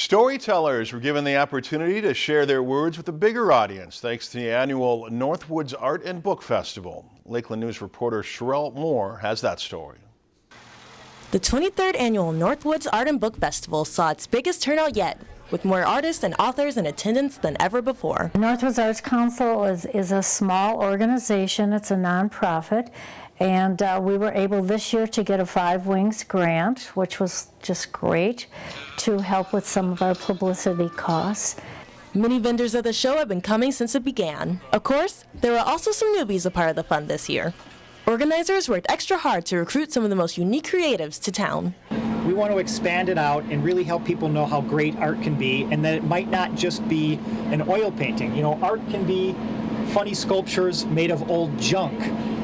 Storytellers were given the opportunity to share their words with a bigger audience thanks to the annual Northwoods Art and Book Festival. Lakeland News reporter Sherelle Moore has that story. The 23rd annual Northwoods Art and Book Festival saw its biggest turnout yet, with more artists and authors in attendance than ever before. Northwoods Arts Council is, is a small organization, it's a nonprofit, and uh, we were able this year to get a Five Wings grant, which was just great, to help with some of our publicity costs. Many vendors at the show have been coming since it began. Of course, there were also some newbies a part of the fun this year. Organizers worked extra hard to recruit some of the most unique creatives to town. We want to expand it out and really help people know how great art can be and that it might not just be an oil painting. You know, art can be funny sculptures made of old junk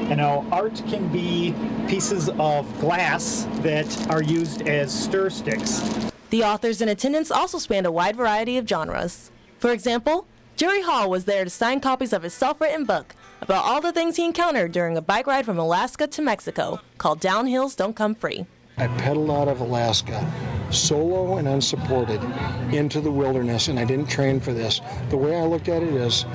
you know, art can be pieces of glass that are used as stir sticks. The authors in attendance also spanned a wide variety of genres. For example, Jerry Hall was there to sign copies of his self-written book about all the things he encountered during a bike ride from Alaska to Mexico called Downhills Don't Come Free. I pedaled out of Alaska solo and unsupported into the wilderness and I didn't train for this. The way I looked at it is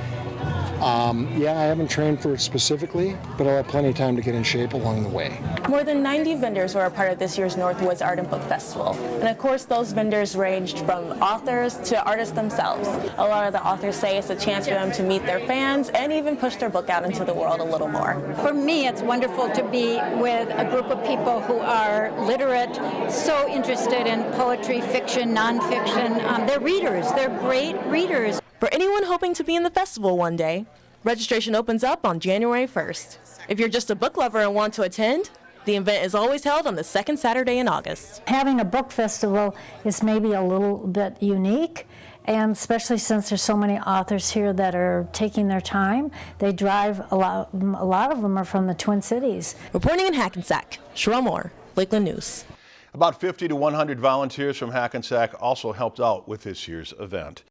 um, yeah, I haven't trained for it specifically, but I'll have plenty of time to get in shape along the way. More than 90 vendors were a part of this year's Northwoods Art and Book Festival. And of course, those vendors ranged from authors to artists themselves. A lot of the authors say it's a chance for them to meet their fans and even push their book out into the world a little more. For me, it's wonderful to be with a group of people who are literate, so interested in poetry, fiction, nonfiction. Um, they're readers. They're great readers. For anyone hoping to be in the festival one day, registration opens up on January 1st. If you're just a book lover and want to attend, the event is always held on the second Saturday in August. Having a book festival is maybe a little bit unique, and especially since there's so many authors here that are taking their time. They drive, a lot, a lot of them are from the Twin Cities. Reporting in Hackensack, Sherelle Moore, Lakeland News. About 50 to 100 volunteers from Hackensack also helped out with this year's event.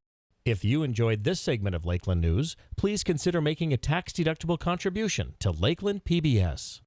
If you enjoyed this segment of Lakeland News, please consider making a tax-deductible contribution to Lakeland PBS.